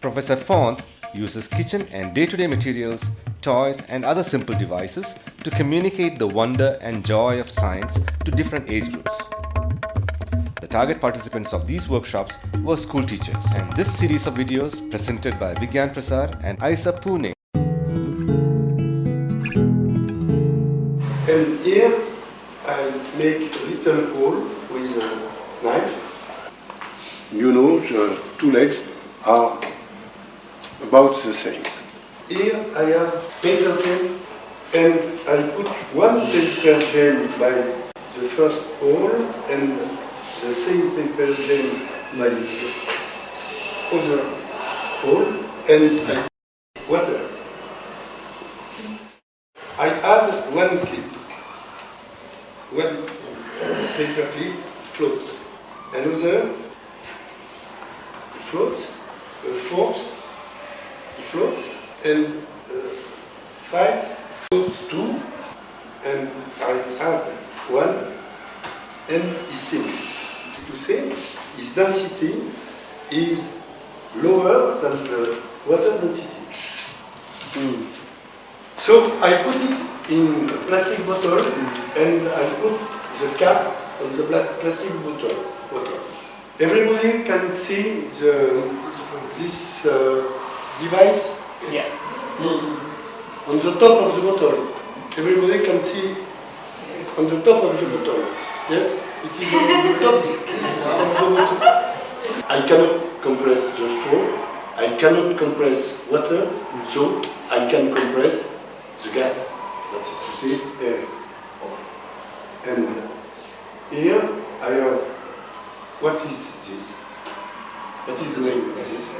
Professor Font uses kitchen and day-to-day materials, toys and other simple devices to communicate the wonder and joy of science to different age groups. The target participants of these workshops were school teachers and this series of videos presented by Vigyan Prasar and IISER Pune And here I make a little hole with a knife. You know, the two legs are about the same. Here I have paper gel and I put one paper gel by the first hole and the same paper gel by the other hole and I water. I add one clip. One paper clip floats. Another floats. A fourth floats. And uh, five floats too. And I add one and same. It's to say, its density is lower than the water density. So I put it in a plastic bottle and I put the cap on the plastic bottle. bottle. Everybody can see the, this uh, device Yeah. Hmm. on the top of the bottle. Everybody can see on the top of the bottle. Yes, it is on the top of the bottle. I cannot compress the straw. I cannot compress water, so I can compress the gas. That is to say, air. And here I have. What is this? What is the name of this?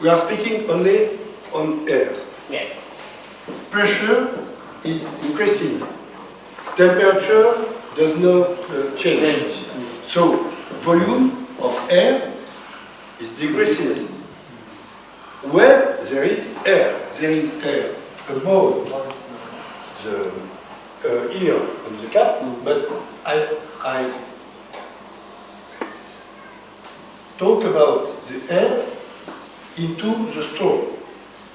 We are speaking only on air. Yeah. Pressure is increasing. Temperature does not uh, change. So volume of air is decreasing. Where there is air, there is air above the uh, ear on the cap, but I, I talk about the air into the straw.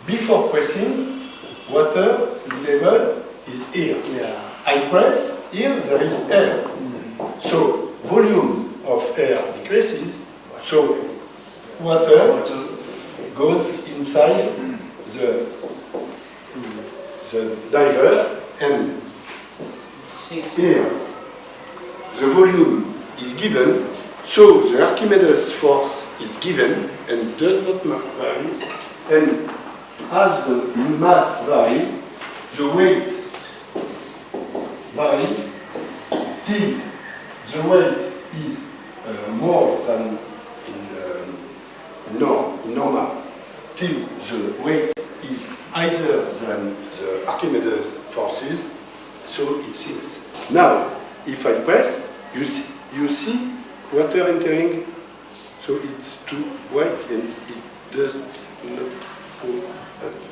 Before pressing, water level is here. Yeah. I press, here there is air. So volume of air decreases, so water goes inside the, the diver and here the volume is given, so the Archimedes force is given and does not vary. And as the mass varies, the weight varies till the weight is uh, more than in, um, nor- in normal, till the weight is higher than the Archimedes forces, so it sinks. Now, if I press, you see, you see water entering, so it's too white and it does not go up.